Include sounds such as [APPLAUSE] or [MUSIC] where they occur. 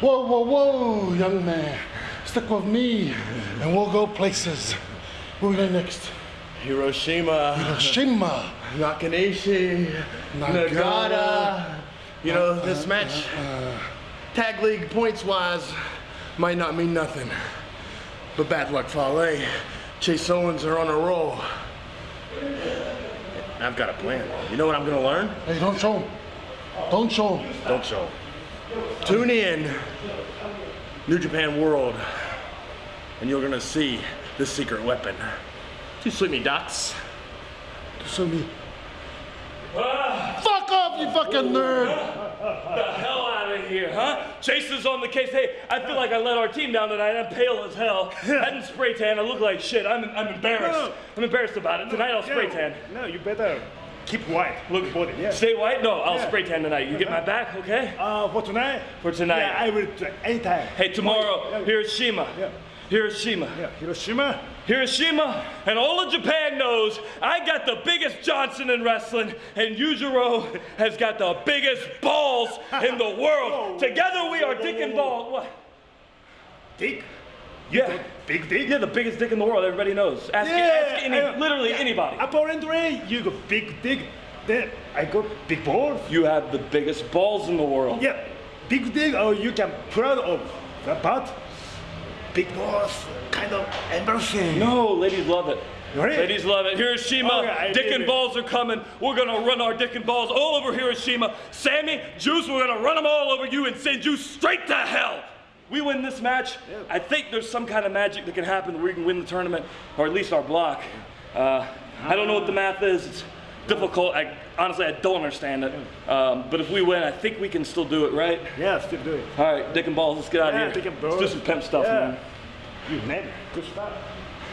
Whoa, whoa, whoa, young man. Stick with me and we'll go places. Where we going next? Hiroshima, Hiroshima. Nakanishi, Nagata. Nagata. You know, this uh, match, uh, uh. tag league points wise, might not mean nothing. But bad luck, Fale. Chase Owens are on a roll. I've got a plan. You know what I'm gonna learn? Hey, don't show him. Don't show him. Don't show. Tune in, New Japan World, and you're gonna see the secret weapon. Too sweet me, docs. Show me. Fuck off, you fucking nerd. the hell out of here, huh? Chase is on the case. Hey, I feel like I let our team down tonight. I'm pale as hell. I didn't spray tan. I look like shit. I'm, I'm embarrassed. No. I'm embarrassed about it. Tonight I'll spray tan. No, you better keep white. Look body. Yeah. Stay white? No, I'll Yeah. spray tan tonight. You get my back, okay? Uh, for tonight. For tonight. Yeah, I will do anytime. Hey, tomorrow, Yeah, Hiroshima. Yeah. Hiroshima. Yeah, Hiroshima. Hiroshima, and all of Japan knows I got the biggest Johnson in wrestling, and Yujiro has got the biggest balls in the [LAUGHS] world. Together we are dick and ball. What? Dick. Yeah. Big dick. Yeah, the biggest dick in the world. Everybody knows. Ask, ask any, I- literally yeah. anybody. Apparently, you got big dick. Then I got big balls. You have the biggest balls in the world. Yeah, big dick. or you can proud of that, but big balls kind of embarrassing. No, ladies love it. Really? Ladies love it. Hiroshima, Okay, dick and it. balls are coming. We're gonna run our dick and balls all over Hiroshima. Sammy, Juice, we're gonna run them all over you and send you straight to hell. We win this match. I think there's some kind of magic that can happen where we can win the tournament, or at least our block. Uh, I don't know what the math is. It's difficult. I, honestly, I don't understand it. Um, but if we win, I think we can still do it, right? Yeah, still do it. All right, dick and balls, let's get out Yeah, of here. dick and Let's do some pimp stuff, Yeah. man. You nailed it. Good stuff.